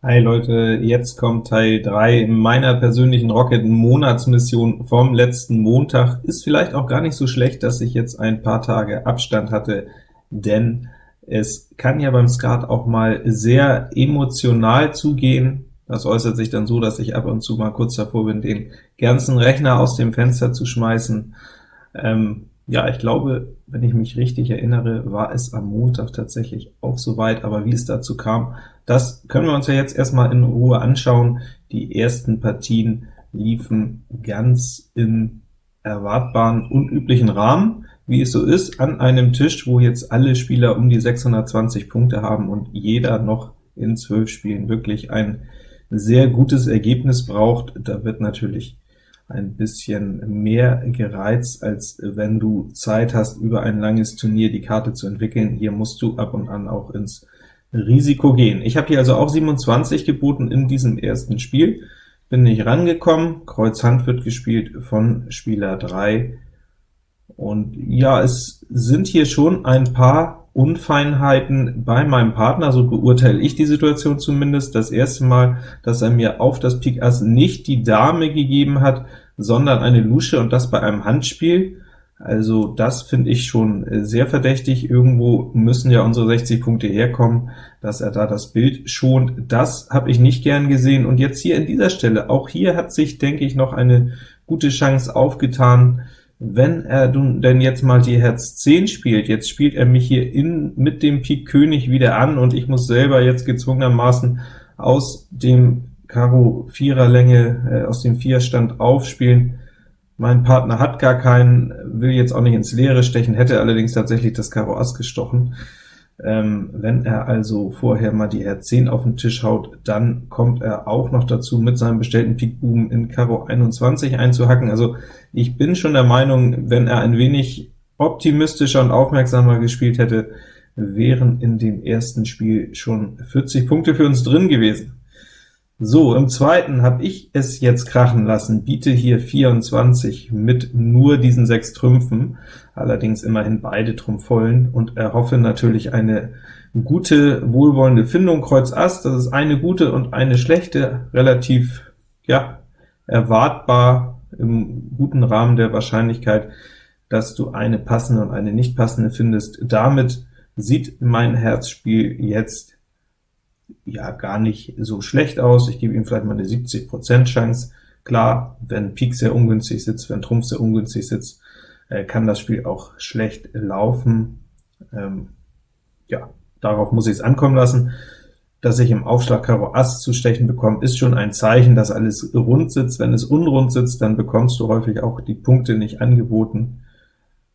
Hi Leute, jetzt kommt Teil 3 meiner persönlichen Rocket-Monatsmission vom letzten Montag. Ist vielleicht auch gar nicht so schlecht, dass ich jetzt ein paar Tage Abstand hatte, denn es kann ja beim Skat auch mal sehr emotional zugehen. Das äußert sich dann so, dass ich ab und zu mal kurz davor bin, den ganzen Rechner aus dem Fenster zu schmeißen. Ähm, ja, ich glaube, wenn ich mich richtig erinnere, war es am Montag tatsächlich auch soweit, aber wie es dazu kam, das können wir uns ja jetzt erstmal in Ruhe anschauen. Die ersten Partien liefen ganz im erwartbaren, unüblichen Rahmen, wie es so ist, an einem Tisch, wo jetzt alle Spieler um die 620 Punkte haben und jeder noch in zwölf Spielen wirklich ein sehr gutes Ergebnis braucht. Da wird natürlich ein bisschen mehr gereizt, als wenn du Zeit hast, über ein langes Turnier die Karte zu entwickeln. Hier musst du ab und an auch ins Risiko gehen. Ich habe hier also auch 27 geboten in diesem ersten Spiel, bin nicht rangekommen, Kreuz Hand wird gespielt von Spieler 3, und ja, es sind hier schon ein paar Unfeinheiten bei meinem Partner, so beurteile ich die Situation zumindest. Das erste Mal, dass er mir auf das Pik Ass nicht die Dame gegeben hat, sondern eine Lusche, und das bei einem Handspiel. Also das finde ich schon sehr verdächtig. Irgendwo müssen ja unsere 60 Punkte herkommen, dass er da das Bild schont. Das habe ich nicht gern gesehen. Und jetzt hier in dieser Stelle, auch hier hat sich, denke ich, noch eine gute Chance aufgetan, wenn er denn jetzt mal die Herz 10 spielt, jetzt spielt er mich hier in, mit dem Pik König wieder an, und ich muss selber jetzt gezwungenermaßen aus dem Karo Vierer Länge, äh, aus dem Vierstand aufspielen. Mein Partner hat gar keinen, will jetzt auch nicht ins Leere stechen, hätte allerdings tatsächlich das Karo Ass gestochen. Ähm, wenn er also vorher mal die R10 auf den Tisch haut, dann kommt er auch noch dazu, mit seinem bestellten Pik Buben in Karo 21 einzuhacken. Also ich bin schon der Meinung, wenn er ein wenig optimistischer und aufmerksamer gespielt hätte, wären in dem ersten Spiel schon 40 Punkte für uns drin gewesen. So, im zweiten habe ich es jetzt krachen lassen, biete hier 24 mit nur diesen sechs Trümpfen, allerdings immerhin beide Trumpf vollen, und erhoffe natürlich eine gute, wohlwollende Findung. Kreuz Ass, das ist eine gute und eine schlechte, relativ ja erwartbar im guten Rahmen der Wahrscheinlichkeit, dass du eine passende und eine nicht passende findest. Damit sieht mein Herzspiel jetzt ja gar nicht so schlecht aus. Ich gebe ihm vielleicht mal eine 70% Chance. Klar, wenn Pik sehr ungünstig sitzt, wenn Trumpf sehr ungünstig sitzt, äh, kann das Spiel auch schlecht laufen. Ähm, ja, darauf muss ich es ankommen lassen. Dass ich im Aufschlag Karo Ass zu stechen bekomme, ist schon ein Zeichen, dass alles rund sitzt. Wenn es unrund sitzt, dann bekommst du häufig auch die Punkte nicht angeboten.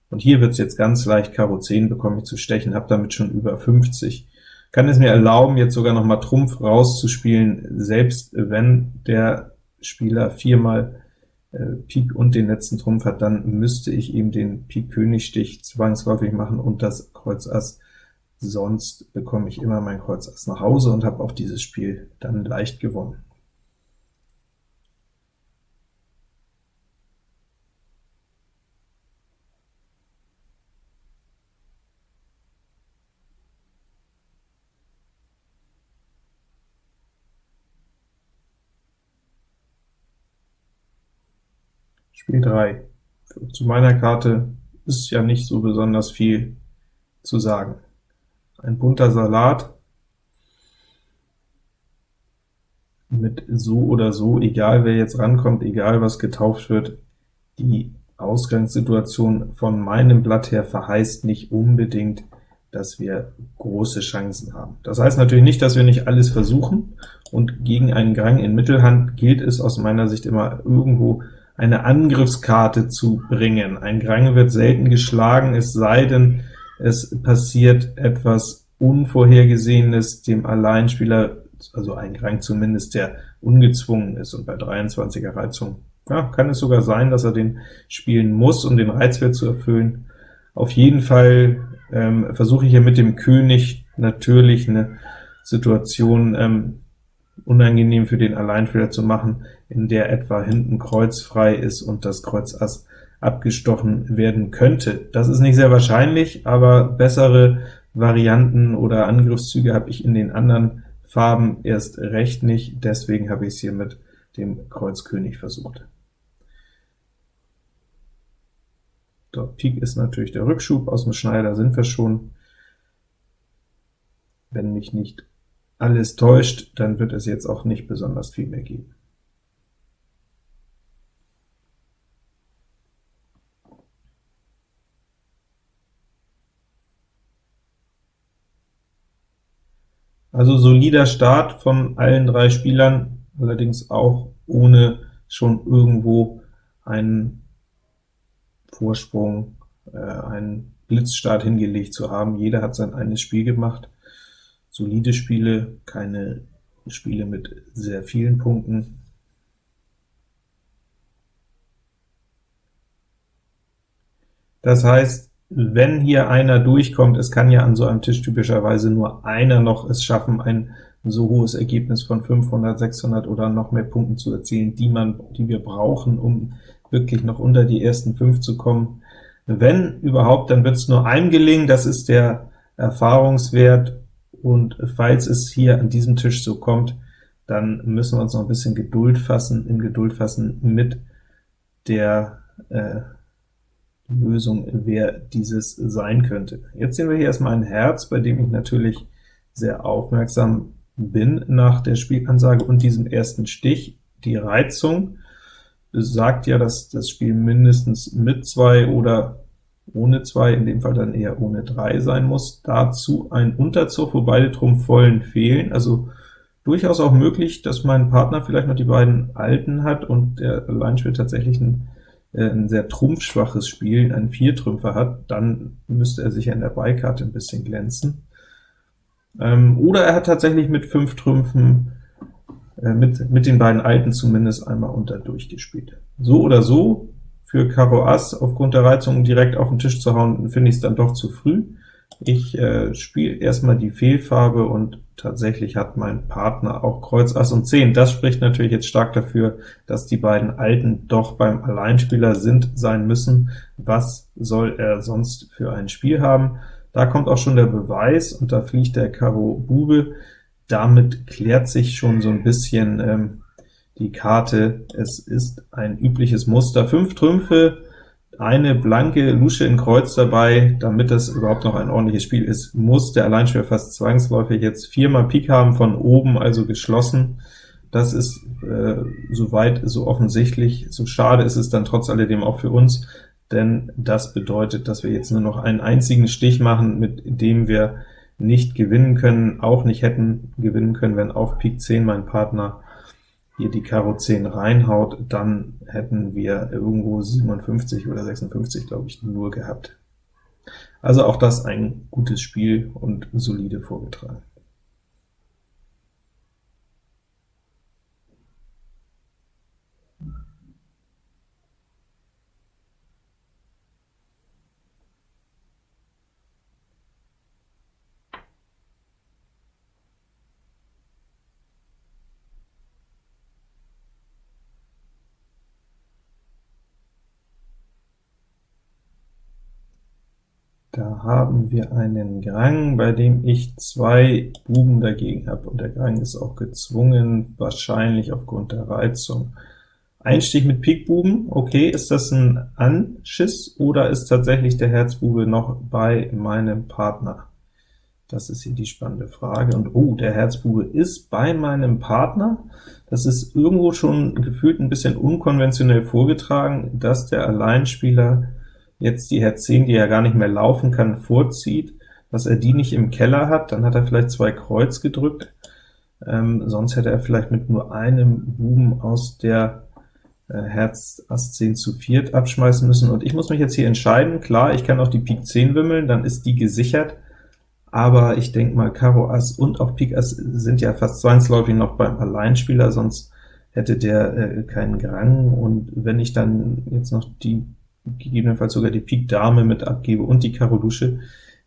Und hier wird es jetzt ganz leicht, Karo 10 bekomme ich zu stechen, habe damit schon über 50 kann es mir erlauben, jetzt sogar noch mal Trumpf rauszuspielen, selbst wenn der Spieler viermal äh, Pik und den letzten Trumpf hat, dann müsste ich ihm den Pik-König-Stich zwangsläufig machen und das Kreuz Ass, sonst bekomme ich immer mein Kreuz Ass nach Hause und habe auch dieses Spiel dann leicht gewonnen. Spiel 3. Zu meiner Karte ist ja nicht so besonders viel zu sagen. Ein bunter Salat mit so oder so, egal wer jetzt rankommt, egal was getauft wird, die Ausgangssituation von meinem Blatt her verheißt nicht unbedingt, dass wir große Chancen haben. Das heißt natürlich nicht, dass wir nicht alles versuchen, und gegen einen Grang in Mittelhand gilt es aus meiner Sicht immer irgendwo eine Angriffskarte zu bringen. Ein Grang wird selten geschlagen, es sei denn, es passiert etwas Unvorhergesehenes dem Alleinspieler, also ein Grang zumindest, der ungezwungen ist, und bei 23er Reizung ja, kann es sogar sein, dass er den spielen muss, um den Reizwert zu erfüllen. Auf jeden Fall ähm, versuche ich hier mit dem König natürlich eine Situation ähm, unangenehm für den Alleinspieler zu machen, in der etwa hinten Kreuz frei ist und das Kreuz Ass abgestochen werden könnte. Das ist nicht sehr wahrscheinlich, aber bessere Varianten oder Angriffszüge habe ich in den anderen Farben erst recht nicht, deswegen habe ich es hier mit dem Kreuz König versucht. Dort Pik ist natürlich der Rückschub, aus dem Schneider sind wir schon. Wenn mich nicht alles täuscht, dann wird es jetzt auch nicht besonders viel mehr geben. Also solider Start von allen drei Spielern, allerdings auch ohne schon irgendwo einen Vorsprung, äh, einen Blitzstart hingelegt zu haben. Jeder hat sein eines Spiel gemacht. Solide Spiele, keine Spiele mit sehr vielen Punkten. Das heißt, wenn hier einer durchkommt, es kann ja an so einem Tisch typischerweise nur einer noch es schaffen, ein so hohes Ergebnis von 500, 600 oder noch mehr Punkten zu erzielen, die, man, die wir brauchen, um wirklich noch unter die ersten fünf zu kommen. Wenn überhaupt, dann wird es nur einem gelingen, das ist der Erfahrungswert, und falls es hier an diesem Tisch so kommt, dann müssen wir uns noch ein bisschen Geduld fassen, in Geduld fassen mit der äh, Lösung, wer dieses sein könnte. Jetzt sehen wir hier erstmal ein Herz, bei dem ich natürlich sehr aufmerksam bin nach der Spielansage und diesem ersten Stich. Die Reizung sagt ja, dass das Spiel mindestens mit zwei oder ohne zwei, in dem Fall dann eher ohne drei sein muss. Dazu ein Unterzug, wo beide Trumpfvollen fehlen, also durchaus auch möglich, dass mein Partner vielleicht noch die beiden Alten hat und der Alleinspieler tatsächlich ein äh, ein sehr trumpfschwaches Spiel, einen Viertrümpfer hat, dann müsste er sicher in der Beikarte ein bisschen glänzen. Ähm, oder er hat tatsächlich mit fünf Trümpfen, äh, mit, mit den beiden Alten zumindest einmal unter durchgespielt. So oder so, für Karo Ass aufgrund der Reizung direkt auf den Tisch zu hauen, finde ich es dann doch zu früh. Ich äh, spiele erstmal die Fehlfarbe und tatsächlich hat mein Partner auch Kreuz, Ass und 10. Das spricht natürlich jetzt stark dafür, dass die beiden Alten doch beim Alleinspieler sind, sein müssen. Was soll er sonst für ein Spiel haben? Da kommt auch schon der Beweis, und da fliegt der Karo Bube. Damit klärt sich schon so ein bisschen ähm, die Karte. Es ist ein übliches Muster. Fünf Trümpfe, eine blanke Lusche in Kreuz dabei, damit das überhaupt noch ein ordentliches Spiel ist, muss der Alleinspieler fast zwangsläufig jetzt viermal Pik haben, von oben also geschlossen. Das ist äh, soweit so offensichtlich. So schade ist es dann trotz alledem auch für uns, denn das bedeutet, dass wir jetzt nur noch einen einzigen Stich machen, mit dem wir nicht gewinnen können, auch nicht hätten gewinnen können, wenn auf Pik 10 mein Partner hier die Karo 10 reinhaut, dann hätten wir irgendwo 57 oder 56, glaube ich, nur gehabt. Also auch das ein gutes Spiel und solide vorgetragen. Da haben wir einen Grang, bei dem ich zwei Buben dagegen habe, und der Grang ist auch gezwungen, wahrscheinlich aufgrund der Reizung. Einstich mit Pikbuben, okay, ist das ein Anschiss, oder ist tatsächlich der Herzbube noch bei meinem Partner? Das ist hier die spannende Frage. Und oh, der Herzbube ist bei meinem Partner. Das ist irgendwo schon gefühlt ein bisschen unkonventionell vorgetragen, dass der Alleinspieler jetzt die Herz 10, die er gar nicht mehr laufen kann, vorzieht, dass er die nicht im Keller hat, dann hat er vielleicht zwei Kreuz gedrückt, ähm, sonst hätte er vielleicht mit nur einem Buben aus der äh, Herz Ass 10 zu viert abschmeißen müssen, und ich muss mich jetzt hier entscheiden. Klar, ich kann auch die Pik 10 wimmeln, dann ist die gesichert, aber ich denke mal, Karo Ass und auch Pik Ass sind ja fast zwangsläufig noch beim Alleinspieler, sonst hätte der äh, keinen Grang, und wenn ich dann jetzt noch die gegebenenfalls sogar die Pik Dame mit abgebe und die Karo Lusche,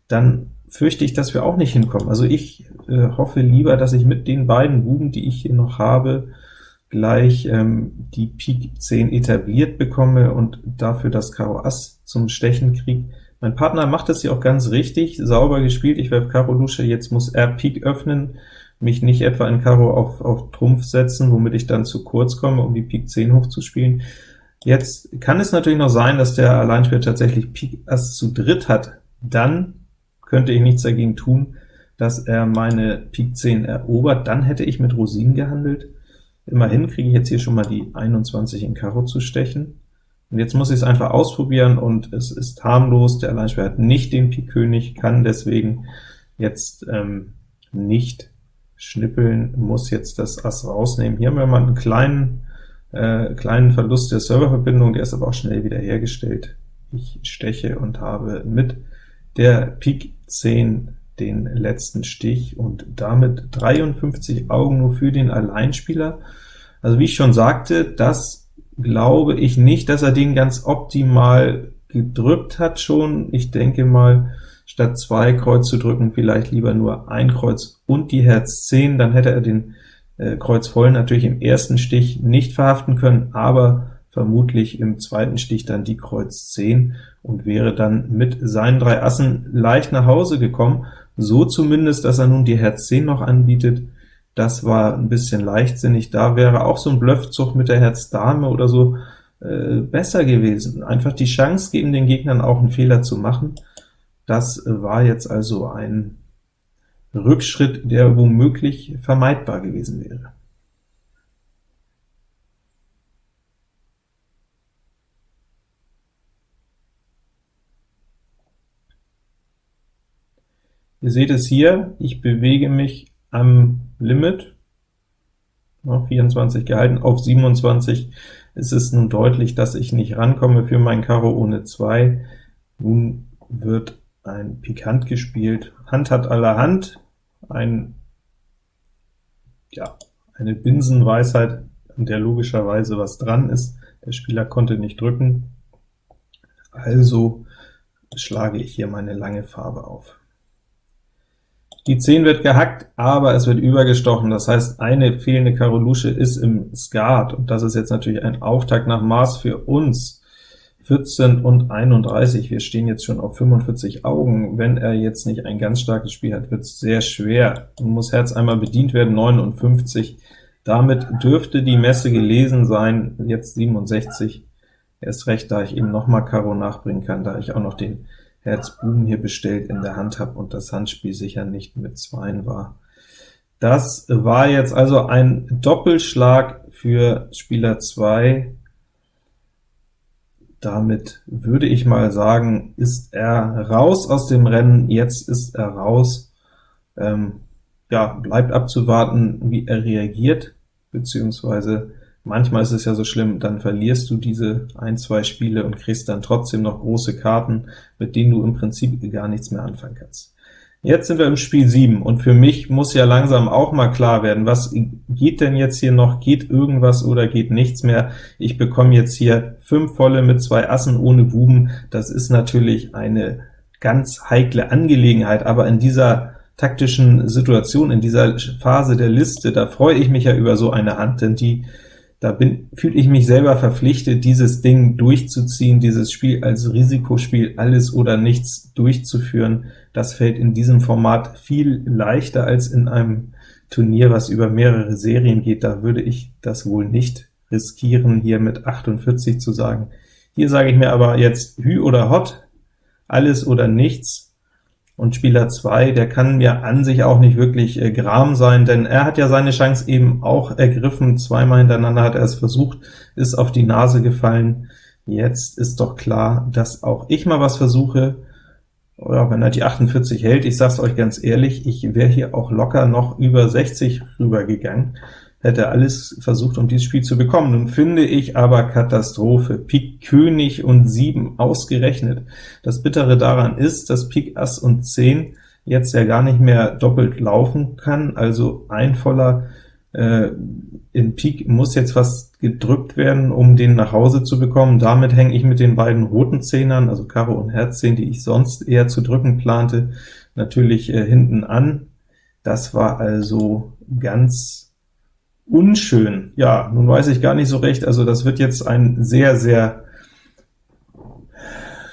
dann fürchte ich, dass wir auch nicht hinkommen. Also ich äh, hoffe lieber, dass ich mit den beiden Buben, die ich hier noch habe, gleich ähm, die Pik 10 etabliert bekomme und dafür das Karo Ass zum Stechen kriege. Mein Partner macht das hier auch ganz richtig, sauber gespielt, ich werfe Karo Lusche, jetzt muss er Pik öffnen, mich nicht etwa in Karo auf, auf Trumpf setzen, womit ich dann zu kurz komme, um die Pik 10 hochzuspielen. Jetzt kann es natürlich noch sein, dass der Alleinspieler tatsächlich Pik Ass zu dritt hat. Dann könnte ich nichts dagegen tun, dass er meine Pik 10 erobert. Dann hätte ich mit Rosinen gehandelt. Immerhin kriege ich jetzt hier schon mal die 21 in Karo zu stechen. Und jetzt muss ich es einfach ausprobieren, und es ist harmlos. Der Alleinspieler hat nicht den Pik König, kann deswegen jetzt ähm, nicht schnippeln, muss jetzt das Ass rausnehmen. Hier haben wir mal einen kleinen, äh, kleinen Verlust der Serververbindung, der ist aber auch schnell wieder hergestellt. Ich steche und habe mit der Pik 10 den letzten Stich und damit 53 Augen nur für den Alleinspieler. Also wie ich schon sagte, das glaube ich nicht, dass er den ganz optimal gedrückt hat schon. Ich denke mal, statt zwei Kreuz zu drücken, vielleicht lieber nur ein Kreuz und die Herz 10, dann hätte er den äh, Kreuz voll natürlich im ersten Stich nicht verhaften können, aber vermutlich im zweiten Stich dann die Kreuz 10 und wäre dann mit seinen drei Assen leicht nach Hause gekommen, so zumindest, dass er nun die Herz 10 noch anbietet. Das war ein bisschen leichtsinnig, da wäre auch so ein Bluffzug mit der Herz Dame oder so äh, besser gewesen. Einfach die Chance geben, den Gegnern auch einen Fehler zu machen. Das war jetzt also ein Rückschritt, der womöglich vermeidbar gewesen wäre. Ihr seht es hier, ich bewege mich am Limit, 24 gehalten, auf 27 ist es nun deutlich, dass ich nicht rankomme für mein Karo ohne 2. Nun wird ein Pikant gespielt. Hand hat allerhand, ein, ja, eine Binsenweisheit, an der logischerweise was dran ist. Der Spieler konnte nicht drücken, also schlage ich hier meine lange Farbe auf. Die 10 wird gehackt, aber es wird übergestochen, das heißt, eine fehlende Karo Lusche ist im Skat, und das ist jetzt natürlich ein Auftakt nach Maß für uns. 14 und 31, wir stehen jetzt schon auf 45 Augen. Wenn er jetzt nicht ein ganz starkes Spiel hat, wird es sehr schwer. Nun muss Herz einmal bedient werden, 59. Damit dürfte die Messe gelesen sein, jetzt 67. Erst recht, da ich eben noch mal Karo nachbringen kann, da ich auch noch den Herz Buben hier bestellt in der Hand habe und das Handspiel sicher nicht mit Zweien war. Das war jetzt also ein Doppelschlag für Spieler 2. Damit würde ich mal sagen, ist er raus aus dem Rennen, jetzt ist er raus. Ähm, ja, bleibt abzuwarten, wie er reagiert, beziehungsweise Manchmal ist es ja so schlimm, dann verlierst du diese ein, zwei Spiele und kriegst dann trotzdem noch große Karten, mit denen du im Prinzip gar nichts mehr anfangen kannst. Jetzt sind wir im Spiel 7, und für mich muss ja langsam auch mal klar werden, was geht denn jetzt hier noch? Geht irgendwas oder geht nichts mehr? Ich bekomme jetzt hier fünf volle mit zwei Assen ohne Buben. Das ist natürlich eine ganz heikle Angelegenheit, aber in dieser taktischen Situation, in dieser Phase der Liste, da freue ich mich ja über so eine Hand, denn die da bin, fühle ich mich selber verpflichtet, dieses Ding durchzuziehen, dieses Spiel als Risikospiel alles oder nichts durchzuführen. Das fällt in diesem Format viel leichter als in einem Turnier, was über mehrere Serien geht. Da würde ich das wohl nicht riskieren, hier mit 48 zu sagen. Hier sage ich mir aber jetzt Hü oder Hot, alles oder nichts, und Spieler 2, der kann mir an sich auch nicht wirklich äh, Gram sein, denn er hat ja seine Chance eben auch ergriffen, zweimal hintereinander hat er es versucht, ist auf die Nase gefallen. Jetzt ist doch klar, dass auch ich mal was versuche, oder wenn er die 48 hält, ich sag's euch ganz ehrlich, ich wäre hier auch locker noch über 60 rübergegangen hätte alles versucht, um dieses Spiel zu bekommen. Nun finde ich aber Katastrophe. Pik König und 7 ausgerechnet. Das Bittere daran ist, dass Pik Ass und 10 jetzt ja gar nicht mehr doppelt laufen kann, also ein voller äh, in Pik muss jetzt fast gedrückt werden, um den nach Hause zu bekommen. Damit hänge ich mit den beiden roten Zehnern, also Karo und Herz 10, die ich sonst eher zu drücken plante, natürlich äh, hinten an. Das war also ganz unschön. Ja, nun weiß ich gar nicht so recht, also das wird jetzt ein sehr, sehr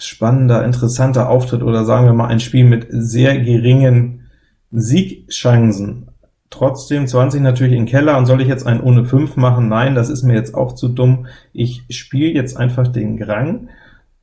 spannender, interessanter Auftritt, oder sagen wir mal ein Spiel mit sehr geringen Siegchancen. Trotzdem 20 natürlich in Keller, und soll ich jetzt einen ohne 5 machen? Nein, das ist mir jetzt auch zu dumm. Ich spiele jetzt einfach den Grang,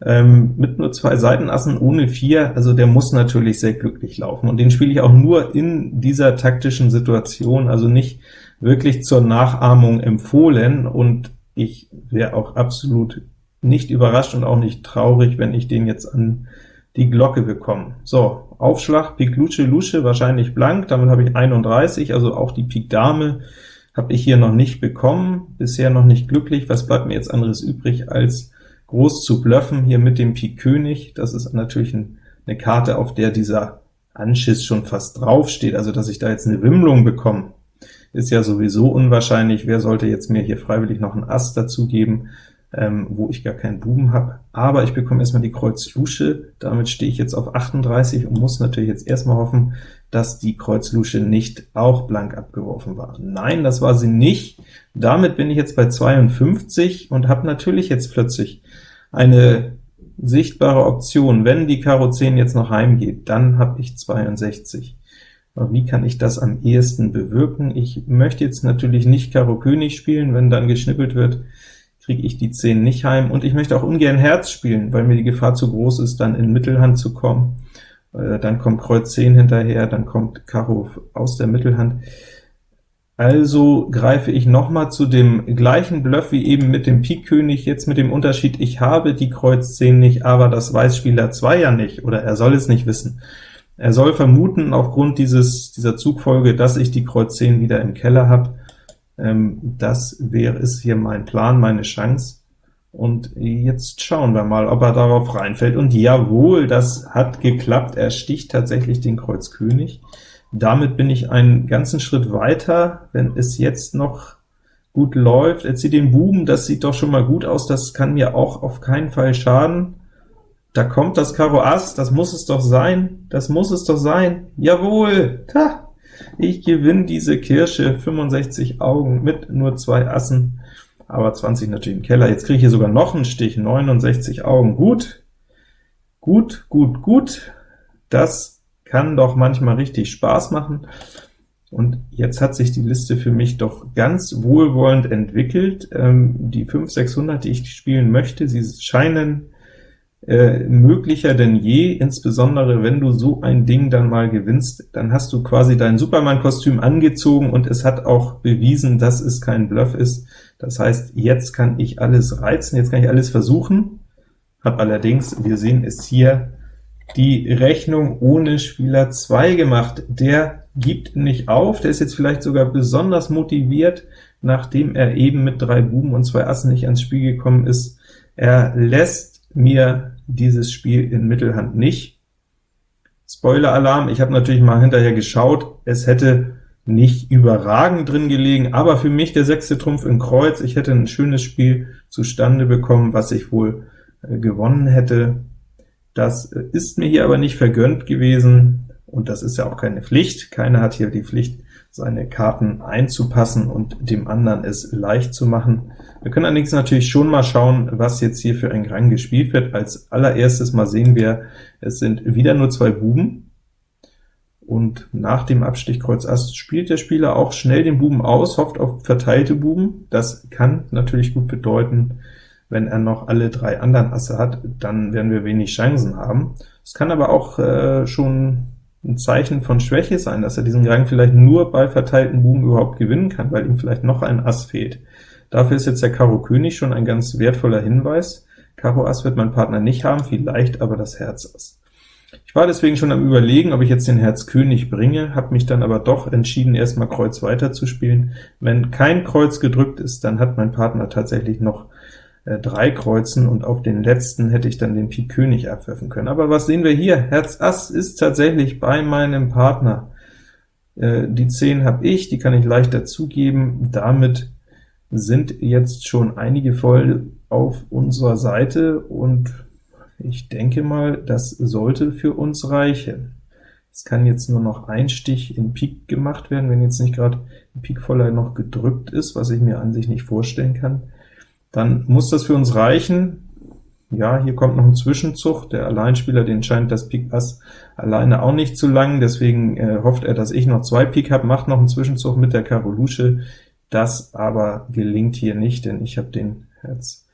ähm, mit nur zwei Seitenassen ohne 4, also der muss natürlich sehr glücklich laufen, und den spiele ich auch nur in dieser taktischen Situation, also nicht wirklich zur Nachahmung empfohlen, und ich wäre auch absolut nicht überrascht und auch nicht traurig, wenn ich den jetzt an die Glocke bekomme. So, Aufschlag, Pik Luce, Lusche, wahrscheinlich blank, damit habe ich 31, also auch die Pik Dame habe ich hier noch nicht bekommen, bisher noch nicht glücklich. Was bleibt mir jetzt anderes übrig, als groß zu bluffen hier mit dem Pik König? Das ist natürlich ein, eine Karte, auf der dieser Anschiss schon fast drauf steht, also dass ich da jetzt eine Wimmlung bekomme, ist ja sowieso unwahrscheinlich. Wer sollte jetzt mir hier freiwillig noch ein Ass dazu geben? ähm, wo ich gar keinen Buben habe. Aber ich bekomme erstmal die Kreuz Lusche, damit stehe ich jetzt auf 38 und muss natürlich jetzt erstmal hoffen, dass die Kreuz Lusche nicht auch blank abgeworfen war. Nein, das war sie nicht. Damit bin ich jetzt bei 52 und habe natürlich jetzt plötzlich eine sichtbare Option. Wenn die Karo 10 jetzt noch heimgeht, dann habe ich 62. Aber wie kann ich das am ehesten bewirken? Ich möchte jetzt natürlich nicht Karo König spielen, wenn dann geschnippelt wird, kriege ich die 10 nicht heim, und ich möchte auch ungern Herz spielen, weil mir die Gefahr zu groß ist, dann in Mittelhand zu kommen. Äh, dann kommt Kreuz 10 hinterher, dann kommt Karo aus der Mittelhand. Also greife ich noch mal zu dem gleichen Bluff wie eben mit dem Pik König, jetzt mit dem Unterschied, ich habe die Kreuz 10 nicht, aber das weiß Spieler 2 ja nicht, oder er soll es nicht wissen. Er soll vermuten, aufgrund dieses, dieser Zugfolge, dass ich die Kreuz 10 wieder im Keller habe, ähm, das wäre ist hier mein Plan, meine Chance. Und jetzt schauen wir mal, ob er darauf reinfällt. Und jawohl, das hat geklappt. Er sticht tatsächlich den Kreuz König. Damit bin ich einen ganzen Schritt weiter, wenn es jetzt noch gut läuft. Er zieht den Buben, das sieht doch schon mal gut aus, das kann mir auch auf keinen Fall schaden. Da kommt das Karo Ass, das muss es doch sein, das muss es doch sein. Jawohl, ta, ich gewinne diese Kirsche, 65 Augen mit nur zwei Assen, aber 20 natürlich im Keller. Jetzt kriege ich hier sogar noch einen Stich, 69 Augen. Gut, gut, gut, gut. Das kann doch manchmal richtig Spaß machen. Und jetzt hat sich die Liste für mich doch ganz wohlwollend entwickelt. Ähm, die 5, 600, die ich spielen möchte, sie scheinen äh, möglicher denn je, insbesondere wenn du so ein Ding dann mal gewinnst, dann hast du quasi dein Superman-Kostüm angezogen und es hat auch bewiesen, dass es kein Bluff ist. Das heißt, jetzt kann ich alles reizen, jetzt kann ich alles versuchen, habe allerdings, wir sehen es hier, die Rechnung ohne Spieler 2 gemacht. Der gibt nicht auf, der ist jetzt vielleicht sogar besonders motiviert, nachdem er eben mit drei Buben und zwei Assen nicht ans Spiel gekommen ist. Er lässt mir dieses Spiel in Mittelhand nicht. Spoiler-Alarm, ich habe natürlich mal hinterher geschaut, es hätte nicht überragend drin gelegen, aber für mich der sechste Trumpf in Kreuz, ich hätte ein schönes Spiel zustande bekommen, was ich wohl äh, gewonnen hätte. Das äh, ist mir hier aber nicht vergönnt gewesen, und das ist ja auch keine Pflicht. Keiner hat hier die Pflicht, seine Karten einzupassen und dem anderen es leicht zu machen. Wir können allerdings natürlich schon mal schauen, was jetzt hier für ein Grang gespielt wird. Als allererstes mal sehen wir, es sind wieder nur zwei Buben, und nach dem Abstich Kreuz Ass spielt der Spieler auch schnell den Buben aus, hofft auf verteilte Buben. Das kann natürlich gut bedeuten, wenn er noch alle drei anderen Asse hat, dann werden wir wenig Chancen haben. Es kann aber auch äh, schon ein Zeichen von Schwäche sein, dass er diesen Gang vielleicht nur bei verteilten Buben überhaupt gewinnen kann, weil ihm vielleicht noch ein Ass fehlt. Dafür ist jetzt der Karo König schon ein ganz wertvoller Hinweis. Karo Ass wird mein Partner nicht haben, vielleicht aber das Herz Ass. Ich war deswegen schon am überlegen, ob ich jetzt den Herz König bringe, habe mich dann aber doch entschieden, erstmal Kreuz weiter zu spielen. Wenn kein Kreuz gedrückt ist, dann hat mein Partner tatsächlich noch drei Kreuzen, und auf den letzten hätte ich dann den Pik König abwerfen können. Aber was sehen wir hier? Herz Ass ist tatsächlich bei meinem Partner. Äh, die 10 habe ich, die kann ich leicht dazugeben. Damit sind jetzt schon einige voll auf unserer Seite, und ich denke mal, das sollte für uns reichen. Es kann jetzt nur noch ein Stich in Pik gemacht werden, wenn jetzt nicht gerade Pik voller noch gedrückt ist, was ich mir an sich nicht vorstellen kann dann muss das für uns reichen. Ja, hier kommt noch ein Zwischenzug, der Alleinspieler, den scheint das Pik Ass alleine auch nicht zu lang, deswegen äh, hofft er, dass ich noch zwei Pik habe, macht noch einen Zwischenzug mit der Karo Lusche, das aber gelingt hier nicht, denn ich habe den Herz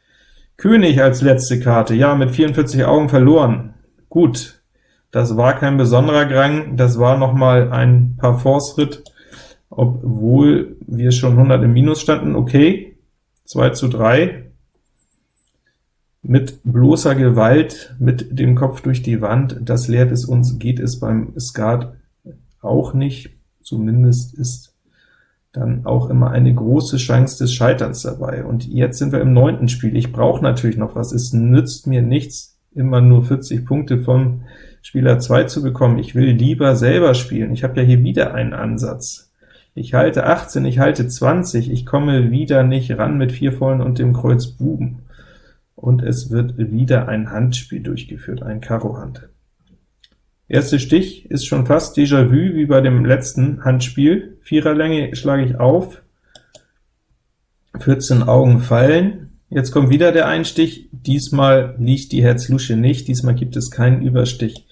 König als letzte Karte, ja, mit 44 Augen verloren. Gut, das war kein besonderer Grang, das war noch mal ein Parforce-Ritt, obwohl wir schon 100 im Minus standen, okay, 2 zu 3, mit bloßer Gewalt, mit dem Kopf durch die Wand, das lehrt es uns, geht es beim Skat auch nicht, zumindest ist dann auch immer eine große Chance des Scheiterns dabei. Und jetzt sind wir im neunten Spiel. Ich brauche natürlich noch was. Es nützt mir nichts, immer nur 40 Punkte vom Spieler 2 zu bekommen. Ich will lieber selber spielen. Ich habe ja hier wieder einen Ansatz. Ich halte 18, ich halte 20, ich komme wieder nicht ran mit vier Vollen und dem Kreuz Buben und es wird wieder ein Handspiel durchgeführt, ein Karo-Hand. Erster Stich ist schon fast Déjà-vu wie bei dem letzten Handspiel. Viererlänge schlage ich auf, 14 Augen fallen. Jetzt kommt wieder der Einstich, diesmal liegt die Herz-Lusche nicht, diesmal gibt es keinen Überstich.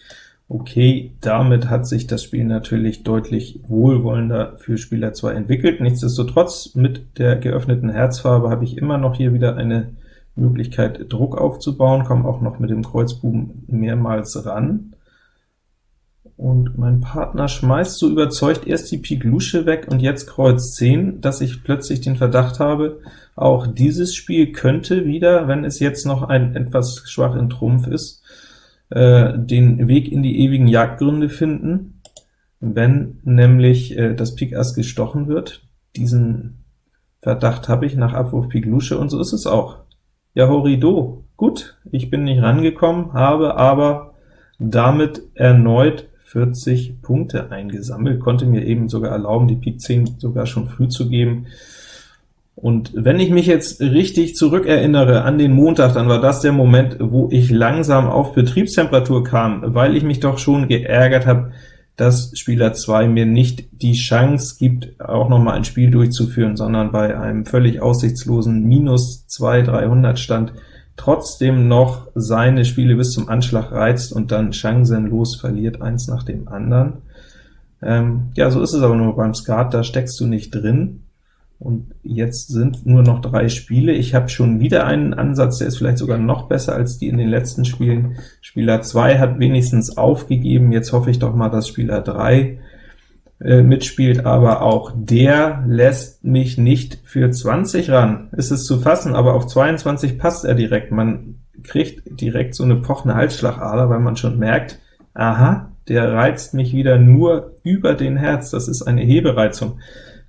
Okay, damit hat sich das Spiel natürlich deutlich wohlwollender für Spieler 2 entwickelt. Nichtsdestotrotz, mit der geöffneten Herzfarbe habe ich immer noch hier wieder eine Möglichkeit, Druck aufzubauen, komme auch noch mit dem Kreuzbuben mehrmals ran. Und mein Partner schmeißt so überzeugt erst die Pik Lusche weg und jetzt Kreuz 10, dass ich plötzlich den Verdacht habe, auch dieses Spiel könnte wieder, wenn es jetzt noch ein etwas schwach in Trumpf ist, äh, den Weg in die ewigen Jagdgründe finden, wenn nämlich äh, das Pik Ass gestochen wird. Diesen Verdacht habe ich nach Abwurf Pik Lusche, und so ist es auch. Ja, Horido, gut, ich bin nicht rangekommen, habe aber damit erneut 40 Punkte eingesammelt, konnte mir eben sogar erlauben, die Pik 10 sogar schon früh zu geben. Und wenn ich mich jetzt richtig zurückerinnere an den Montag, dann war das der Moment, wo ich langsam auf Betriebstemperatur kam, weil ich mich doch schon geärgert habe, dass Spieler 2 mir nicht die Chance gibt, auch noch mal ein Spiel durchzuführen, sondern bei einem völlig aussichtslosen Minus 2 300 Stand trotzdem noch seine Spiele bis zum Anschlag reizt und dann chancenlos verliert, eins nach dem anderen. Ähm, ja, so ist es aber nur beim Skat, da steckst du nicht drin. Und jetzt sind nur noch drei Spiele. Ich habe schon wieder einen Ansatz, der ist vielleicht sogar noch besser als die in den letzten Spielen. Spieler 2 hat wenigstens aufgegeben, jetzt hoffe ich doch mal, dass Spieler 3 äh, mitspielt, aber auch der lässt mich nicht für 20 ran. Ist es zu fassen, aber auf 22 passt er direkt. Man kriegt direkt so eine pochende Halsschlagader, weil man schon merkt, aha, der reizt mich wieder nur über den Herz, das ist eine Hebereizung.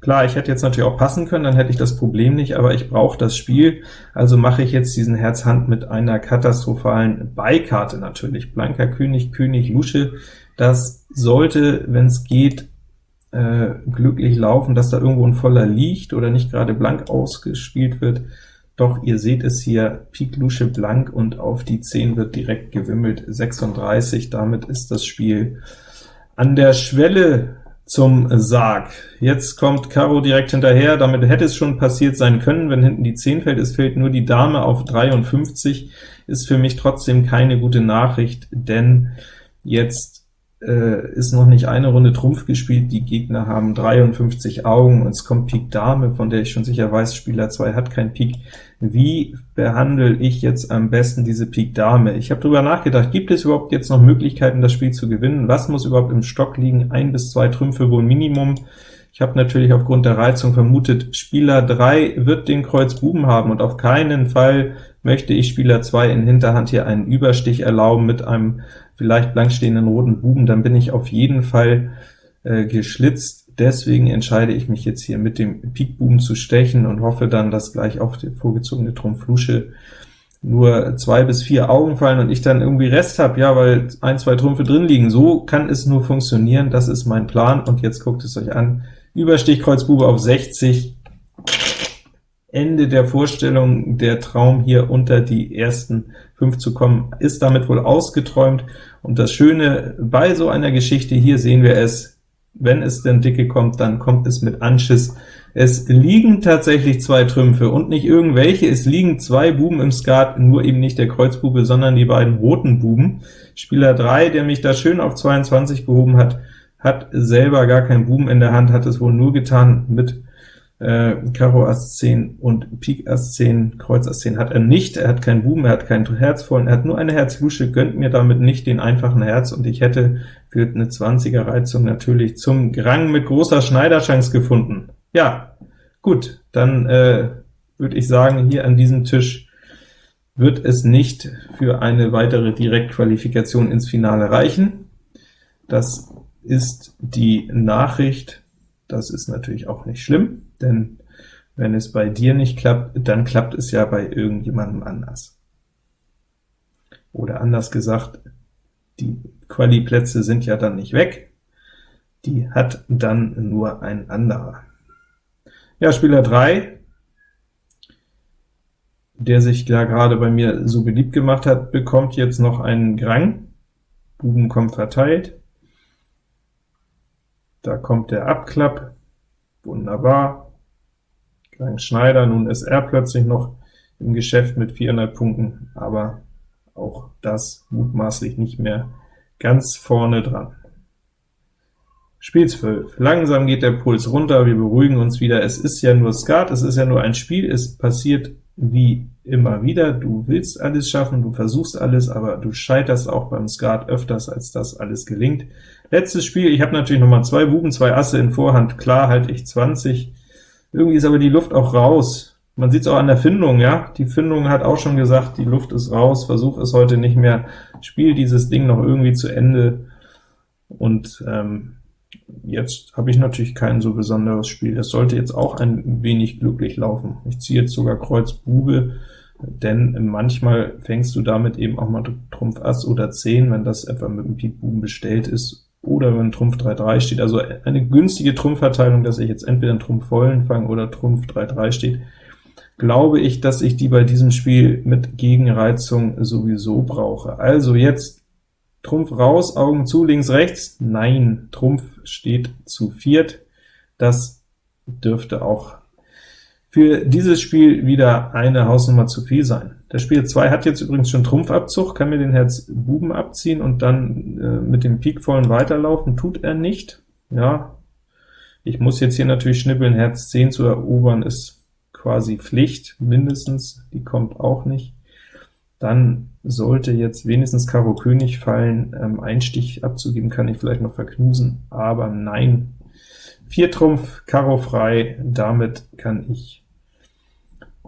Klar, ich hätte jetzt natürlich auch passen können, dann hätte ich das Problem nicht, aber ich brauche das Spiel, also mache ich jetzt diesen Herz-Hand mit einer katastrophalen Beikarte natürlich. Blanker König, König, Lusche, das sollte, wenn es geht, äh, glücklich laufen, dass da irgendwo ein voller liegt oder nicht gerade blank ausgespielt wird. Doch ihr seht es hier, Pik Lusche blank und auf die 10 wird direkt gewimmelt, 36, damit ist das Spiel an der Schwelle zum Sarg. Jetzt kommt Karo direkt hinterher, damit hätte es schon passiert sein können, wenn hinten die 10 fällt, es fällt nur die Dame auf 53, ist für mich trotzdem keine gute Nachricht, denn jetzt äh, ist noch nicht eine Runde Trumpf gespielt, die Gegner haben 53 Augen, und es kommt Pik Dame, von der ich schon sicher weiß, Spieler 2 hat kein Pik. Wie behandle ich jetzt am besten diese Pik Dame? Ich habe darüber nachgedacht, gibt es überhaupt jetzt noch Möglichkeiten, das Spiel zu gewinnen? Was muss überhaupt im Stock liegen? Ein bis zwei Trümpfe wohl Minimum. Ich habe natürlich aufgrund der Reizung vermutet, Spieler 3 wird den Kreuz Buben haben, und auf keinen Fall möchte ich Spieler 2 in Hinterhand hier einen Überstich erlauben mit einem vielleicht blank stehenden roten Buben, dann bin ich auf jeden Fall äh, geschlitzt. Deswegen entscheide ich mich jetzt hier mit dem Pikbuben zu stechen und hoffe dann, dass gleich auf die vorgezogene Trumpf Lusche nur zwei bis vier Augen fallen und ich dann irgendwie Rest habe, ja, weil ein, zwei Trümpfe drin liegen. So kann es nur funktionieren, das ist mein Plan, und jetzt guckt es euch an. Überstich Kreuz Bube auf 60, Ende der Vorstellung, der Traum hier unter die ersten fünf zu kommen, ist damit wohl ausgeträumt, und das Schöne bei so einer Geschichte, hier sehen wir es, wenn es denn dicke kommt, dann kommt es mit Anschiss. Es liegen tatsächlich zwei Trümpfe und nicht irgendwelche, es liegen zwei Buben im Skat, nur eben nicht der Kreuzbube, sondern die beiden roten Buben. Spieler 3, der mich da schön auf 22 gehoben hat, hat selber gar keinen Buben in der Hand, hat es wohl nur getan mit äh, Karo Ass 10 und Pik Ass 10, Kreuz Ass 10 hat er nicht, er hat keinen Buben, er hat kein Herz vollen, er hat nur eine Herzlusche, gönnt mir damit nicht den einfachen Herz, und ich hätte für eine 20er Reizung natürlich zum Grang mit großer Schneiderchance gefunden. Ja, gut, dann äh, würde ich sagen, hier an diesem Tisch wird es nicht für eine weitere Direktqualifikation ins Finale reichen. Das ist die Nachricht, das ist natürlich auch nicht schlimm, denn wenn es bei dir nicht klappt, dann klappt es ja bei irgendjemandem anders. Oder anders gesagt, die Quali-Plätze sind ja dann nicht weg, die hat dann nur ein anderer. Ja, Spieler 3, der sich da gerade bei mir so beliebt gemacht hat, bekommt jetzt noch einen Grang. Buben kommt verteilt. Da kommt der Abklapp, wunderbar. Grang Schneider, nun ist er plötzlich noch im Geschäft mit 400 Punkten, aber auch das mutmaßlich nicht mehr ganz vorne dran. Spiel 12. Langsam geht der Puls runter, wir beruhigen uns wieder. Es ist ja nur Skat, es ist ja nur ein Spiel, es passiert wie immer wieder. Du willst alles schaffen, du versuchst alles, aber du scheiterst auch beim Skat öfters, als das alles gelingt. Letztes Spiel, ich habe natürlich noch mal zwei Buben, zwei Asse in Vorhand, klar halte ich 20. Irgendwie ist aber die Luft auch raus. Man sieht es auch an der Findung, ja, die Findung hat auch schon gesagt, die Luft ist raus, versuch es heute nicht mehr, spiel dieses Ding noch irgendwie zu Ende, und ähm, Jetzt habe ich natürlich kein so besonderes Spiel. Das sollte jetzt auch ein wenig glücklich laufen. Ich ziehe jetzt sogar Kreuz Bube, denn manchmal fängst du damit eben auch mal Trumpf Ass oder 10, wenn das etwa mit dem Pik Buben bestellt ist, oder wenn Trumpf 3-3 steht. Also eine günstige Trumpfverteilung, dass ich jetzt entweder einen Trumpf vollen fange oder Trumpf 3-3 steht, glaube ich, dass ich die bei diesem Spiel mit Gegenreizung sowieso brauche. Also jetzt Trumpf raus, Augen zu, links, rechts. Nein, Trumpf steht zu viert. Das dürfte auch für dieses Spiel wieder eine Hausnummer zu viel sein. Der Spiel 2 hat jetzt übrigens schon Trumpfabzug, kann mir den Herz Buben abziehen und dann äh, mit dem Pik vollen weiterlaufen, tut er nicht. Ja, ich muss jetzt hier natürlich schnippeln, Herz 10 zu erobern ist quasi Pflicht, mindestens, die kommt auch nicht dann sollte jetzt wenigstens Karo König fallen. Ähm, Einstich abzugeben kann ich vielleicht noch verknusen, aber nein. Vier Trumpf, Karo frei, damit kann ich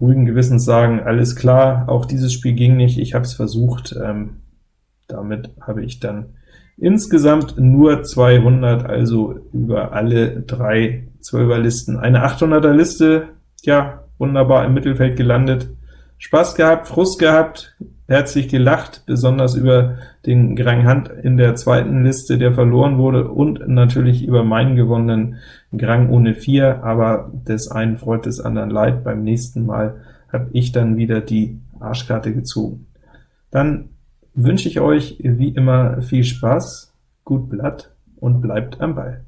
ruhigen Gewissens sagen, alles klar, auch dieses Spiel ging nicht, ich habe es versucht, ähm, damit habe ich dann insgesamt nur 200, also über alle drei 12er Listen eine 800er Liste, ja, wunderbar im Mittelfeld gelandet, Spaß gehabt, Frust gehabt, herzlich gelacht, besonders über den Grang Hand in der zweiten Liste, der verloren wurde, und natürlich über meinen gewonnenen Grang ohne 4, aber des einen freut, des anderen leid. Beim nächsten Mal habe ich dann wieder die Arschkarte gezogen. Dann wünsche ich euch wie immer viel Spaß, gut Blatt und bleibt am Ball.